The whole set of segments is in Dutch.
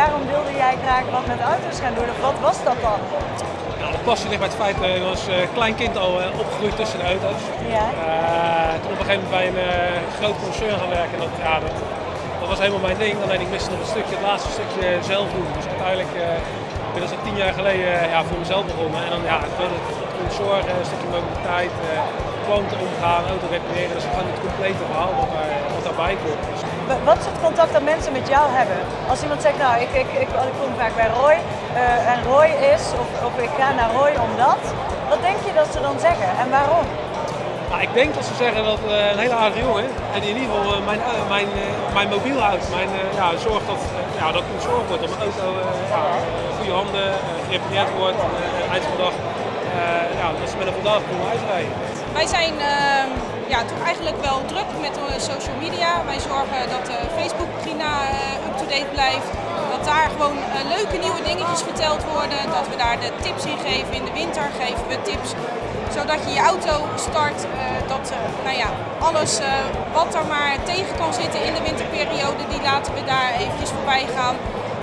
waarom wilde jij graag wat met auto's gaan doen? Of wat was dat dan? Nou, de passie ligt bij het feit dat ik als uh, klein kind al uh, opgegroeid tussen de auto's. Ja. Uh, toen op een gegeven moment bij een groot concern gaan werken. Dat, ja, dat, dat, was helemaal mijn ding. Alleen ik miste nog een stukje, het laatste stukje zelf doen. Dus uiteindelijk ben ik al tien jaar geleden ja, voor mezelf begonnen. En dan ja, het, het zorgen, een stukje mobiliteit, klanten omgaan, auto repareren. Dat is gewoon het complete verhaal wat, daar, wat daarbij komt. Dus wat soort contact dat mensen met jou hebben? Als iemand zegt, nou ik, ik, ik, ik kom vaak bij Roy uh, en Roy is, of, of ik ga naar Roy omdat, wat denk je dat ze dan zeggen en waarom? Nou, ik denk dat ze zeggen dat uh, een hele aardige jongen en in ieder geval uh, mijn, mijn, mijn mobiel houdt. Mijn, ja, zorgt dat, ja, dat er gezorgd wordt dat mijn auto ja, goede handen gerepareerd wordt, eind van de dag. ja, dat ze met een vandaag kunnen uitrijden. Wij zijn ja, toch eigenlijk wel druk met social media. Wij zorgen dat de Facebookpagina uh, up-to-date blijft. Dat daar gewoon leuke nieuwe dingetjes verteld worden. Dat we daar de tips in geven. In de winter geven we tips zodat je je auto start. Dat nou ja, alles wat er maar tegen kan zitten in de winterperiode, die laten we daar eventjes voorbij gaan.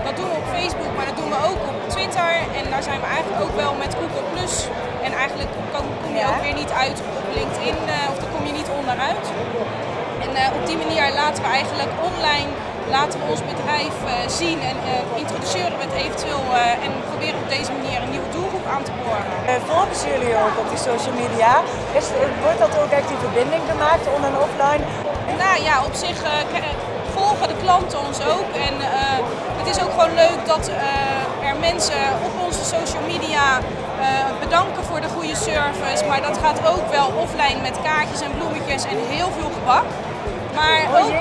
Dat doen we op Facebook, maar dat doen we ook op Twitter. En daar zijn we eigenlijk ook wel met Google Plus. En eigenlijk kom, kom je ook weer niet uit op LinkedIn, En uh, op die manier laten we eigenlijk online laten we ons bedrijf uh, zien en introduceren we het eventueel en proberen op deze manier een nieuwe doelgroep aan te boren. volgen jullie ook op die social media? Is, wordt dat ook echt die verbinding gemaakt on- en offline? Nou ja, op zich volgen de klanten ons ook. En het is ook gewoon leuk dat er mensen op onze social media bedanken voor de goede service. Maar dat gaat ook wel offline met kaartjes en bloemetjes en heel veel gebak. Maar oh, ook,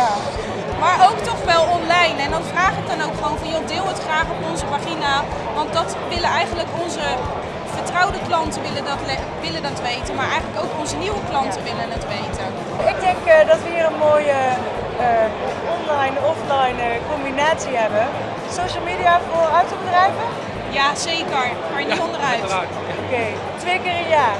ja. maar ook toch wel online. En dan vraag ik dan ook gewoon van joh, deel het graag op onze pagina. Want dat willen eigenlijk onze vertrouwde klanten willen dat, willen dat weten, maar eigenlijk ook onze nieuwe klanten willen het weten. Ik denk uh, dat we hier een mooie uh, online, offline uh, combinatie hebben. Social media voor autobedrijven? Ja, zeker. Maar niet ja, onderuit. Oké, okay. twee keer een jaar.